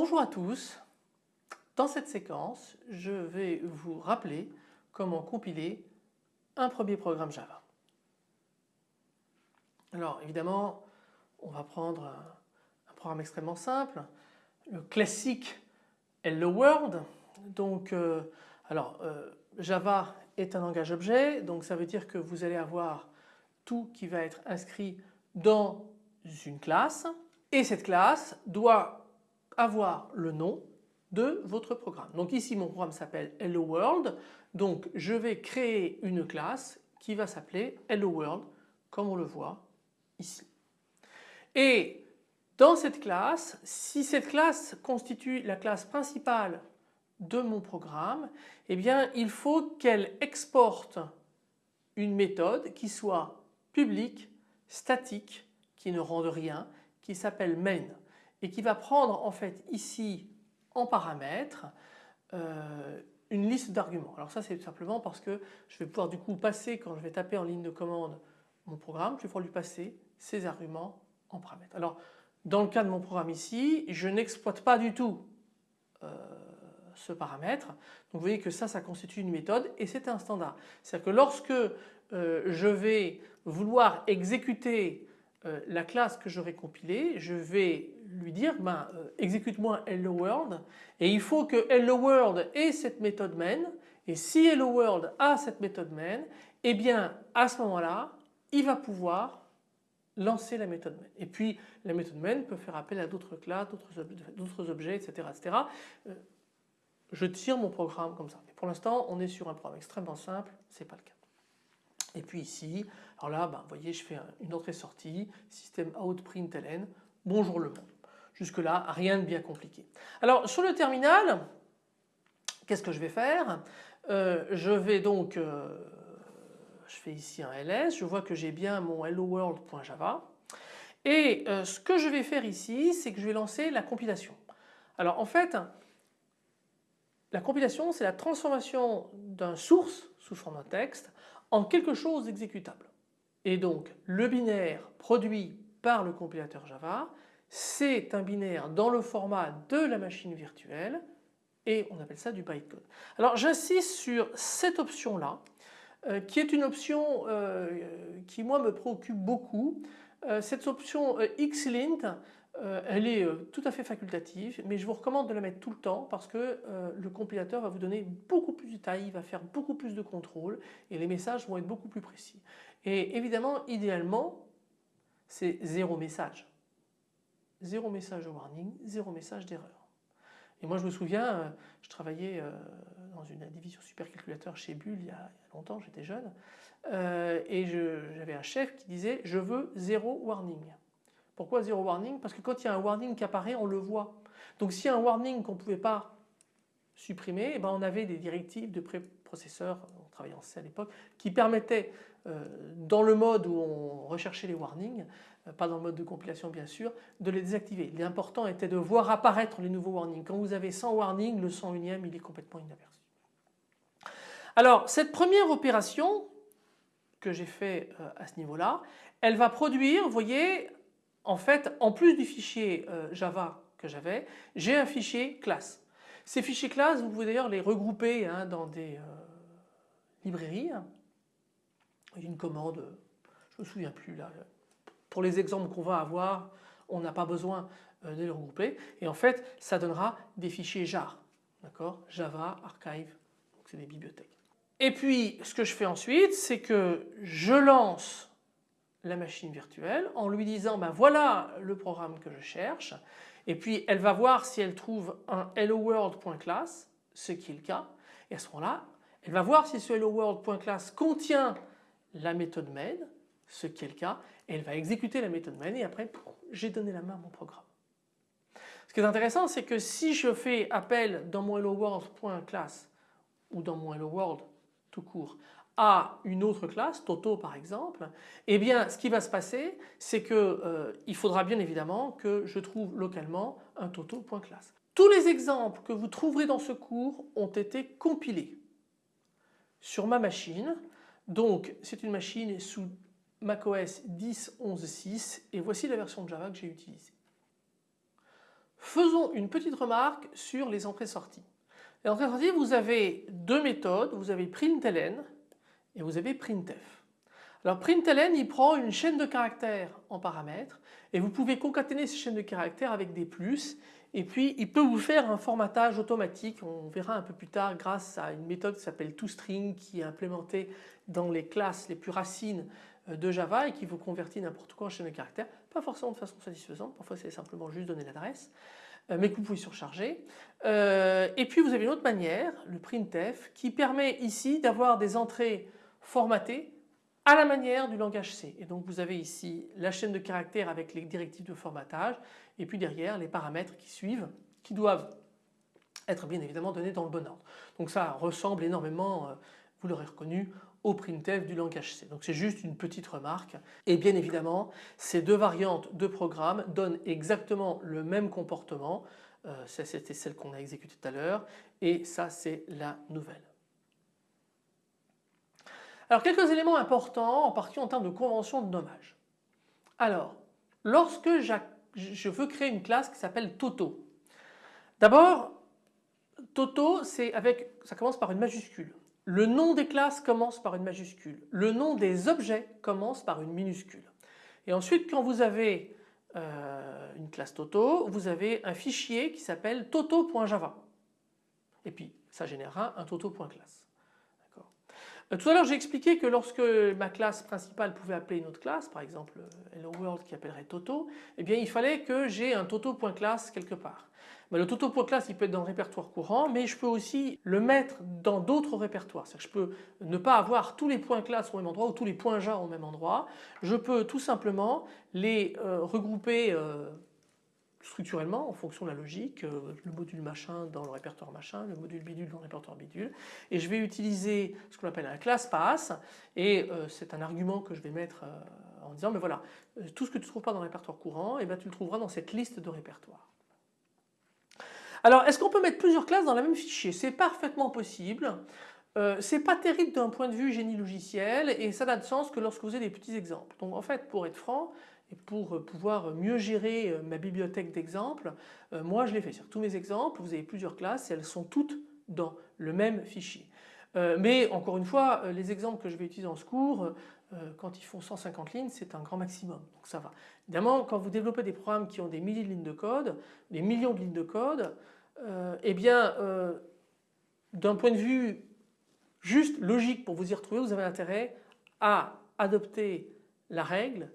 Bonjour à tous. Dans cette séquence, je vais vous rappeler comment compiler un premier programme Java. Alors évidemment, on va prendre un programme extrêmement simple, le classique Hello World. Donc, euh, alors euh, Java est un langage objet, donc ça veut dire que vous allez avoir tout qui va être inscrit dans une classe et cette classe doit avoir le nom de votre programme. Donc ici mon programme s'appelle Hello World donc je vais créer une classe qui va s'appeler Hello World comme on le voit ici. Et dans cette classe, si cette classe constitue la classe principale de mon programme, eh bien il faut qu'elle exporte une méthode qui soit publique, statique, qui ne rende rien, qui s'appelle main et qui va prendre en fait ici en paramètre euh, une liste d'arguments. Alors ça c'est simplement parce que je vais pouvoir du coup passer quand je vais taper en ligne de commande mon programme, je vais pouvoir lui passer ces arguments en paramètre. Alors dans le cas de mon programme ici, je n'exploite pas du tout euh, ce paramètre. Donc vous voyez que ça, ça constitue une méthode et c'est un standard. C'est-à-dire que lorsque euh, je vais vouloir exécuter euh, la classe que j'aurai compilée, je vais lui dire ben, euh, exécute-moi hello world et il faut que hello world ait cette méthode main et si hello world a cette méthode main, eh bien à ce moment-là, il va pouvoir lancer la méthode main. Et puis la méthode main peut faire appel à d'autres classes, d'autres objets, etc. etc. Euh, je tire mon programme comme ça. pour l'instant, on est sur un programme extrêmement simple, ce n'est pas le cas. Et puis ici, alors là, ben, vous voyez, je fais une entrée-sortie, système out println, bonjour le monde. Jusque là, rien de bien compliqué. Alors sur le terminal, qu'est-ce que je vais faire? Euh, Je vais donc, euh, je fais ici un ls, je vois que j'ai bien mon hello world.java. Et euh, ce que je vais faire ici, c'est que je vais lancer la compilation. Alors en fait, la compilation, c'est la transformation d'un source sous forme de texte en quelque chose d'exécutable. Et donc le binaire produit par le compilateur Java, c'est un binaire dans le format de la machine virtuelle et on appelle ça du bytecode. Alors j'insiste sur cette option là euh, qui est une option euh, qui moi me préoccupe beaucoup. Euh, cette option xlint euh, elle est euh, tout à fait facultative mais je vous recommande de la mettre tout le temps parce que euh, le compilateur va vous donner beaucoup plus de détails, il va faire beaucoup plus de contrôle et les messages vont être beaucoup plus précis. Et évidemment idéalement c'est zéro message. Zéro message warning, zéro message d'erreur. Et moi je me souviens, je travaillais dans une division supercalculateur chez Bull il y a longtemps, j'étais jeune, et j'avais un chef qui disait je veux zéro warning. Pourquoi zéro warning? Parce que quand il y a un warning qui apparaît, on le voit. Donc s'il y a un warning qu'on ne pouvait pas supprimer, eh ben on avait des directives de préprocesseurs, on travaillait en C à l'époque, qui permettaient euh, dans le mode où on recherchait les warnings, euh, pas dans le mode de compilation bien sûr, de les désactiver. L'important était de voir apparaître les nouveaux warnings. Quand vous avez 100 warnings, le 101e il est complètement inaperçu. Alors cette première opération que j'ai fait euh, à ce niveau-là, elle va produire, vous voyez, en fait, en plus du fichier euh, Java que j'avais, j'ai un fichier classe. Ces fichiers classes, vous pouvez d'ailleurs les regrouper hein, dans des euh, librairies. Une commande, je ne me souviens plus là. Pour les exemples qu'on va avoir, on n'a pas besoin euh, de les regrouper. Et en fait, ça donnera des fichiers jar. D'accord? Java, archive, c'est des bibliothèques. Et puis, ce que je fais ensuite, c'est que je lance la machine virtuelle en lui disant ben voilà le programme que je cherche. Et puis elle va voir si elle trouve un hello world.class ce qui est le cas. Et à ce moment-là elle va voir si ce hello world.class contient la méthode main ce qui est le cas. Et elle va exécuter la méthode main et après j'ai donné la main à mon programme. Ce qui est intéressant c'est que si je fais appel dans mon hello world.class ou dans mon hello world tout court une autre classe, Toto par exemple, eh bien ce qui va se passer c'est qu'il euh, faudra bien évidemment que je trouve localement un toto.class. Tous les exemples que vous trouverez dans ce cours ont été compilés sur ma machine. Donc c'est une machine sous macOS 10.11.6 et voici la version de Java que j'ai utilisée. faisons une petite remarque sur les entrées-sorties. Les entrées-sorties, vous avez deux méthodes, vous avez println et vous avez printf. Alors println il prend une chaîne de caractères en paramètres et vous pouvez concaténer ces chaînes de caractères avec des plus et puis il peut vous faire un formatage automatique, on verra un peu plus tard grâce à une méthode qui s'appelle toString qui est implémentée dans les classes les plus racines euh, de Java et qui vous convertit n'importe quoi en chaîne de caractères, pas forcément de façon satisfaisante, parfois c'est simplement juste donner l'adresse euh, mais que vous pouvez surcharger. Euh, et puis vous avez une autre manière, le printf, qui permet ici d'avoir des entrées formatées à la manière du langage C. Et donc vous avez ici la chaîne de caractères avec les directives de formatage et puis derrière les paramètres qui suivent qui doivent être bien évidemment donnés dans le bon ordre. Donc ça ressemble énormément, euh, vous l'aurez reconnu, au printf du langage C. Donc c'est juste une petite remarque et bien évidemment ces deux variantes de programme donnent exactement le même comportement. Euh, c'était celle qu'on a exécutée tout à l'heure et ça c'est la nouvelle. Alors quelques éléments importants en particulier en termes de convention de nommage. Alors lorsque je veux créer une classe qui s'appelle Toto. D'abord Toto c'est avec, ça commence par une majuscule. Le nom des classes commence par une majuscule. Le nom des objets commence par une minuscule. Et ensuite quand vous avez euh, une classe Toto, vous avez un fichier qui s'appelle toto.java. Et puis ça générera un toto.classe. Euh, tout à l'heure j'ai expliqué que lorsque ma classe principale pouvait appeler une autre classe, par exemple euh, Hello World qui appellerait Toto, eh bien il fallait que j'ai un Toto.class quelque part. le Toto.class il peut être dans le répertoire courant mais je peux aussi le mettre dans d'autres répertoires. C'est-à-dire je peux ne pas avoir tous les points classe au même endroit ou tous les points JA au même endroit. Je peux tout simplement les euh, regrouper structurellement en fonction de la logique, euh, le module machin dans le répertoire machin, le module bidule dans le répertoire bidule et je vais utiliser ce qu'on appelle un class pass et euh, c'est un argument que je vais mettre euh, en disant mais voilà tout ce que tu ne trouves pas dans le répertoire courant et eh ben, tu le trouveras dans cette liste de répertoires. Alors est-ce qu'on peut mettre plusieurs classes dans le même fichier? C'est parfaitement possible. Euh, c'est pas terrible d'un point de vue génie logiciel et ça n'a de sens que lorsque vous avez des petits exemples. Donc en fait pour être franc, et pour euh, pouvoir mieux gérer euh, ma bibliothèque d'exemples, euh, moi je l'ai fait sur tous mes exemples, vous avez plusieurs classes elles sont toutes dans le même fichier. Mais encore une fois, les exemples que je vais utiliser en ce cours, quand ils font 150 lignes, c'est un grand maximum, donc ça va. Évidemment, quand vous développez des programmes qui ont des milliers de lignes de code, des millions de lignes de code, eh bien, d'un point de vue juste logique pour vous y retrouver, vous avez intérêt à adopter la règle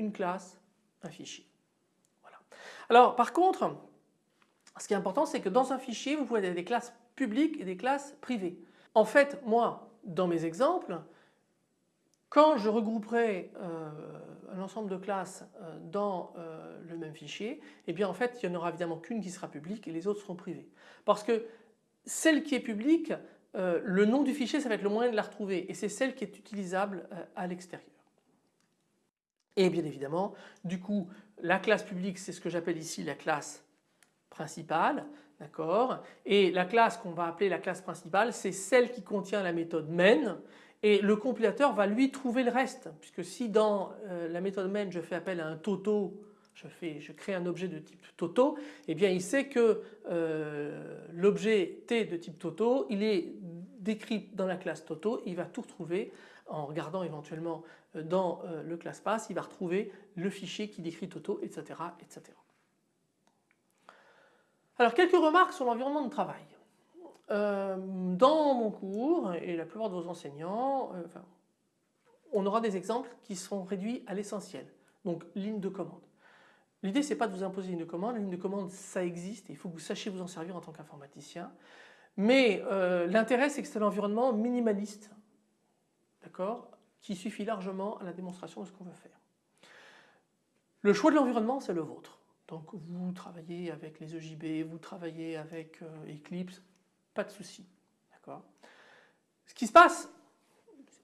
une classe, un fichier. Voilà. Alors par contre, ce qui est important c'est que dans un fichier vous pouvez avoir des classes publiques et des classes privées. En fait moi dans mes exemples quand je regrouperai euh, un ensemble de classes euh, dans euh, le même fichier, eh bien en fait il n'y en aura évidemment qu'une qui sera publique et les autres seront privées. Parce que celle qui est publique, le nom du fichier ça va être le moyen de la retrouver et c'est celle qui est utilisable à l'extérieur. Et bien évidemment, du coup, la classe publique, c'est ce que j'appelle ici la classe principale, d'accord? Et la classe qu'on va appeler la classe principale, c'est celle qui contient la méthode main et le compilateur va lui trouver le reste puisque si dans euh, la méthode main je fais appel à un toto, je, crée un objet de type toto, eh bien il sait que euh, l'objet T de type toto, il est décrit dans la classe toto, il va tout retrouver en regardant éventuellement euh, dans euh, le class pass, il va retrouver le fichier qui décrit Toto, etc. etc. Alors quelques remarques sur l'environnement de travail. Euh, dans mon cours et la plupart de vos enseignants, on aura des exemples qui seront réduits à l'essentiel. Donc ligne de commande. L'idée c'est pas de vous imposer une ligne de commande, la ligne de commande ça existe et il faut que vous sachiez vous en servir en tant qu'informaticien. Mais l'intérêt c'est que c'est un environnement minimaliste qui suffit largement à la démonstration de ce qu'on veut faire. Le choix de l'environnement, c'est le vôtre. Donc vous travaillez avec les EJB, vous travaillez avec euh, Eclipse, pas de souci. Ce qui se passe,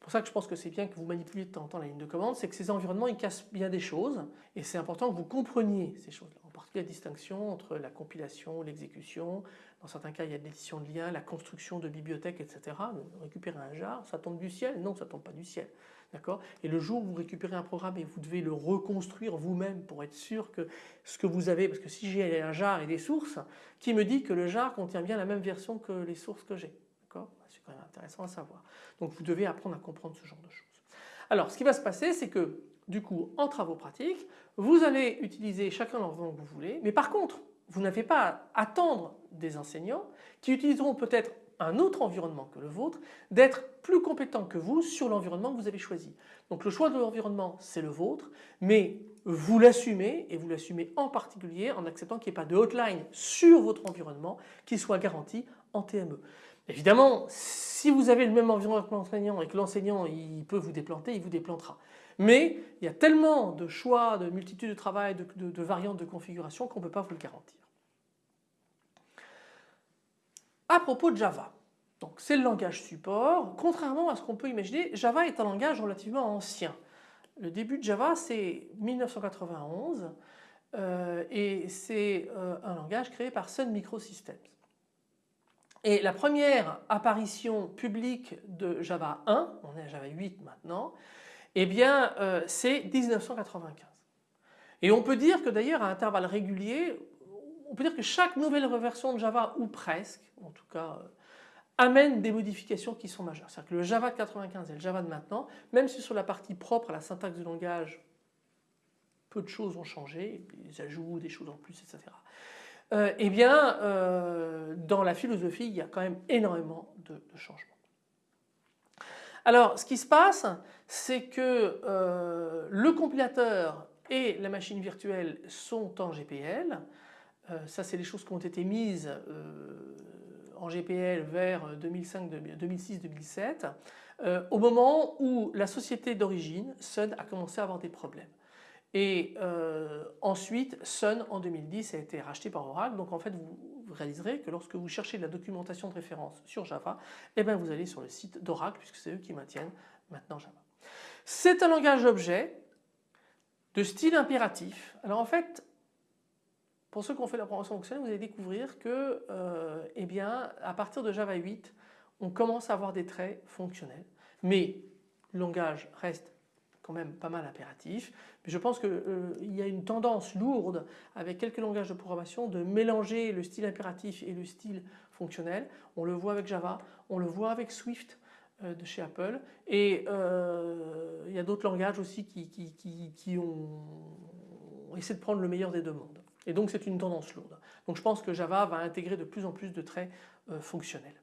pour ça que je pense que c'est bien que vous manipuliez de temps en temps la ligne de commande, c'est que ces environnements ils cassent bien des choses et c'est important que vous compreniez ces choses-là. En particulier la distinction entre la compilation, l'exécution, dans certains cas il y a de l'édition de liens, la construction de bibliothèques, etc. Récupérer un jar, ça tombe du ciel? Non, ça tombe pas du ciel. D'accord? Et le jour où vous récupérez un programme et vous devez le reconstruire vous-même pour être sûr que ce que vous avez, parce que si j'ai un jar et des sources, qui me dit que le jar contient bien la même version que les sources que j'ai? D'accord? C'est quand même intéressant à savoir. Donc vous devez apprendre à comprendre ce genre de choses. Alors ce qui va se passer c'est que du coup en travaux pratiques vous allez utiliser chacun l'environnement que vous voulez mais par contre vous n'avez pas à attendre des enseignants qui utiliseront peut-être un autre environnement que le vôtre, d'être plus compétent que vous sur l'environnement que vous avez choisi. Donc le choix de l'environnement c'est le vôtre mais vous l'assumez et vous l'assumez en particulier en acceptant qu'il n'y ait pas de hotline sur votre environnement qui soit garanti en TME. Évidemment si vous avez le même environnement que l'enseignant et que l'enseignant il peut vous déplanter, il vous déplantera. Mais il y a tellement de choix, de multitudes de travail, de, de variantes de configuration qu'on ne peut pas vous le garantir. À propos de Java, donc c'est le langage support. Contrairement à ce qu'on peut imaginer, Java est un langage relativement ancien. Le début de Java c'est 1991 euh, et c'est euh, un langage créé par Sun Microsystems. Et la première apparition publique de Java 1, on est à Java 8 maintenant, eh bien euh, c'est 1995. Et on peut dire que d'ailleurs à intervalles réguliers, on peut dire que chaque nouvelle version de Java, ou presque, en tout cas, euh, amène des modifications qui sont majeures. C'est-à-dire que le Java de 95 et le Java de maintenant, même si sur la partie propre à la syntaxe du langage, peu de choses ont changé, des ajouts, des choses en plus, etc. Euh, eh bien, euh, dans la philosophie, il y a quand même énormément de, changements. Alors, ce qui se passe, c'est que le compilateur et la machine virtuelle sont en GPL. Euh, ça c'est les choses qui ont été mises euh, en GPL vers 2006-2007 euh, au moment où la société d'origine, Sun, a commencé à avoir des problèmes. Et ensuite, Sun en 2010 a été racheté par Oracle. Donc en fait, vous, réaliserez que lorsque vous cherchez de la documentation de référence sur Java, eh bien vous allez sur le site d'Oracle puisque c'est eux qui maintiennent maintenant Java. C'est un langage objet de style impératif. Alors en fait, pour ceux qui ont fait la programmation fonctionnelle, vous allez découvrir que euh, eh bien, à partir de Java 8, on commence à avoir des traits fonctionnels. Mais le langage reste quand même pas mal impératif. Mais je pense qu'il euh, y a une tendance lourde avec quelques langages de programmation de mélanger le style impératif et le style fonctionnel. On le voit avec Java, on le voit avec Swift euh, de chez Apple et il y a d'autres langages aussi qui, qui, qui ont essayé de prendre le meilleur des deux mondes. Et donc c'est une tendance lourde. Donc je pense que Java va intégrer de plus en plus de traits euh, fonctionnels.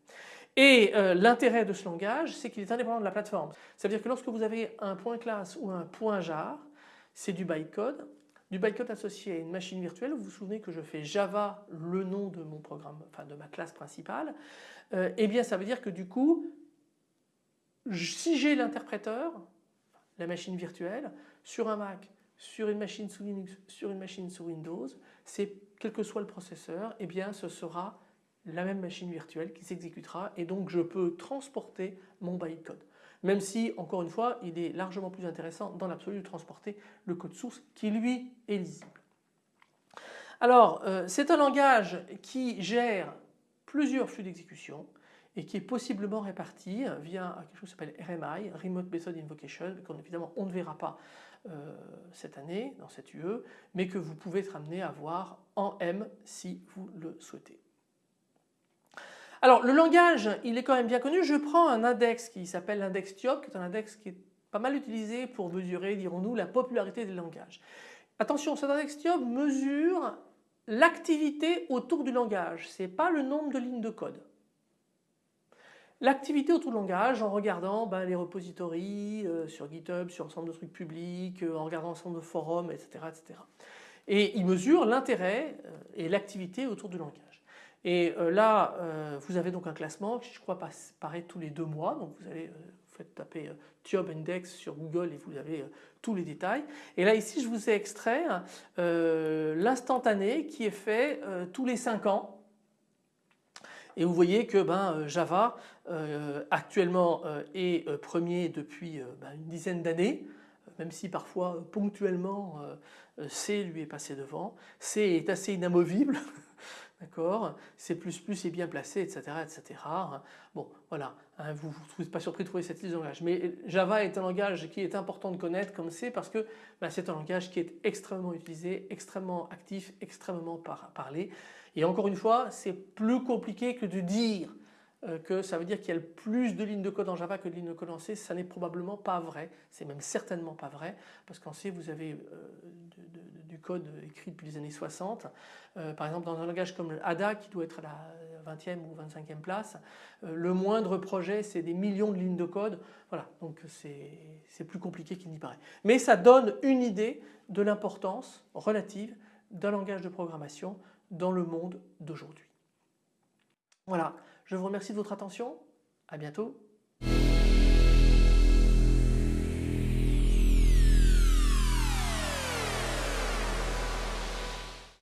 Et euh, l'intérêt de ce langage, c'est qu'il est indépendant de la plateforme. Ça veut dire que lorsque vous avez un point ou un point jar, c'est du bytecode. Du bytecode associé à une machine virtuelle, vous vous souvenez que je fais Java le nom de mon programme, enfin de ma classe principale, euh, eh bien ça veut dire que du coup, si j'ai l'interpréteur, la machine virtuelle, sur un Mac, sur une machine sous Linux, sur une machine sous Windows, c'est quel que soit le processeur, eh bien ce sera la même machine virtuelle qui s'exécutera et donc je peux transporter mon bytecode. Même si, encore une fois, il est largement plus intéressant dans l'absolu de transporter le code source qui lui est lisible. Alors, euh, c'est un langage qui gère plusieurs flux d'exécution et qui est possiblement réparti via quelque chose qui s'appelle RMI, Remote Method Invocation, qu'évidemment on ne verra pas euh, cette année dans cette UE, mais que vous pouvez être amené à voir en M si vous le souhaitez. Alors le langage, il est quand même bien connu. Je prends un index qui s'appelle l'index TIOP, qui est un index qui est pas mal utilisé pour mesurer, dirons-nous, la popularité des langages. Attention, cet index TIOP mesure l'activité autour du langage, ce n'est pas le nombre de lignes de code. L'activité autour du langage en regardant ben, les repositories euh, sur GitHub, sur ensemble de trucs publics, euh, en regardant ensemble de forums, etc. etc. Et il mesure l'intérêt euh, et l'activité autour du langage. Et là, vous avez donc un classement qui je crois paraît tous les deux mois. Donc vous allez vous faites taper Tiob Index sur Google et vous avez tous les détails. Et là ici je vous ai extrait l'instantané qui est fait tous les 5 ans et vous voyez que ben, euh, Java euh, actuellement euh, est premier depuis ben, une dizaine d'années, même si parfois ponctuellement C lui est passé devant. C est assez inamovible, D'accord? C++ est bien placé, etc. etc. Bon, voilà, hein, vous ne pas surpris de trouver cette liste de langages. Mais Java est un langage qui est important de connaître comme c'est parce que bah, c'est un langage qui est extrêmement utilisé, extrêmement actif, extrêmement parlé. Et encore une fois, c'est plus compliqué que de dire que ça veut dire qu'il y a plus de lignes de code en Java que de lignes de code en C, ça n'est probablement pas vrai, c'est même certainement pas vrai parce qu'en C vous avez euh, du code écrit depuis les années 60. Euh, par exemple dans un langage comme ADA qui doit être à la 20e ou 25e place, le moindre projet c'est des millions de lignes de code, voilà donc c'est plus compliqué qu'il n'y paraît. Mais ça donne une idée de l'importance relative d'un langage de programmation dans le monde d'aujourd'hui. Voilà, je vous remercie de votre attention. À bientôt.